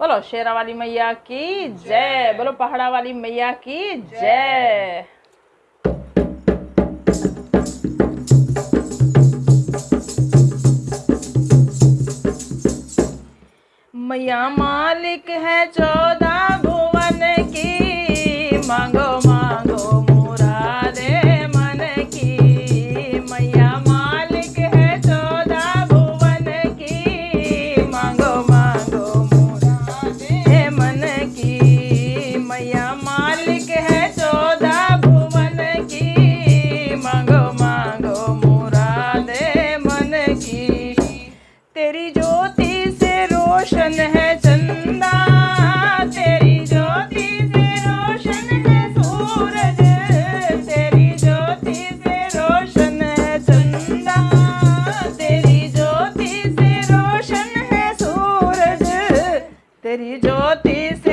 बोलो शेरा वाली मैया की जय। बोलो पहाड़ा वाली मैया की जय। मैया मालिक है चौदह तेरी ज्योति से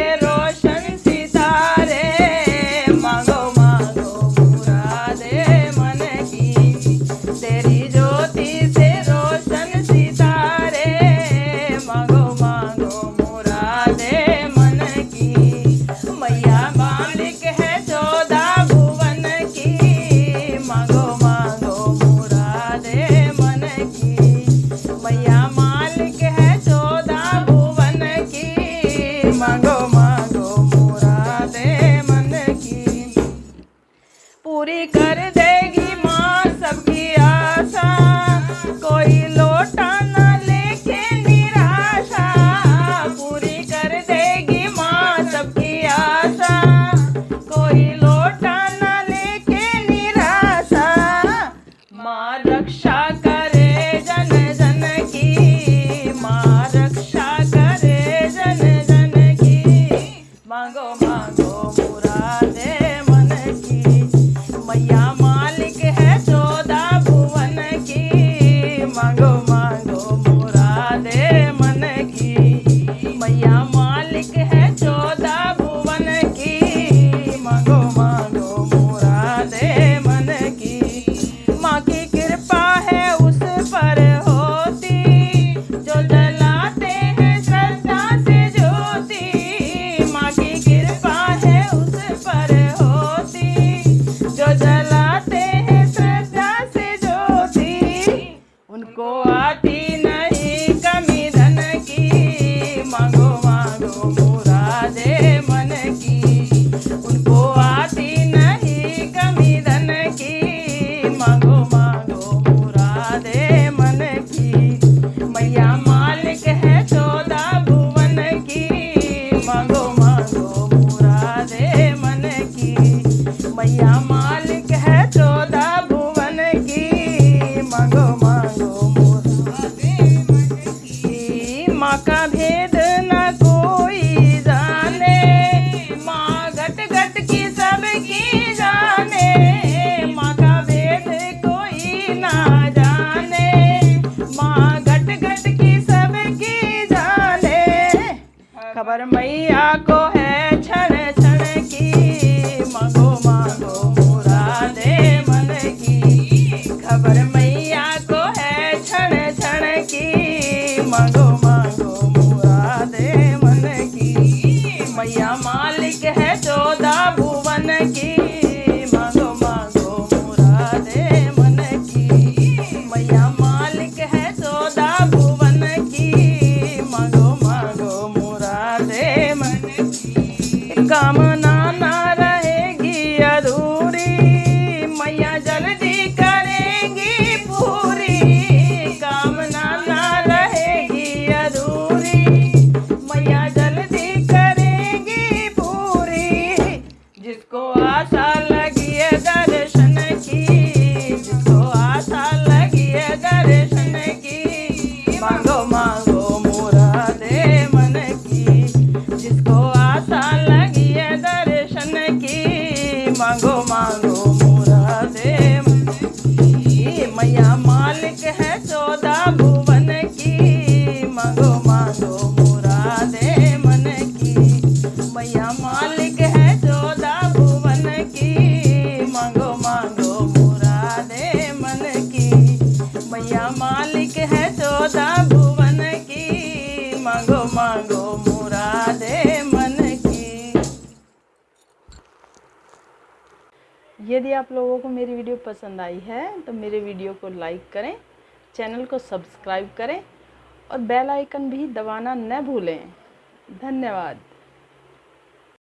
बाबर मैया को है छड़ छड़ की। मांगो मांगो मुरादे मन की। खबर मैया को है छड़ छड़ की। मांगो मांगो मुरादे मन की। मैया मालिक है चौदह भुवन की। Sasha. यदि आप लोगों को मेरी वीडियो पसंद आई है तो मेरे वीडियो को लाइक करें, चैनल को सब्सक्राइब करें और बेल आइकन भी दबाना न भूलें। धन्यवाद।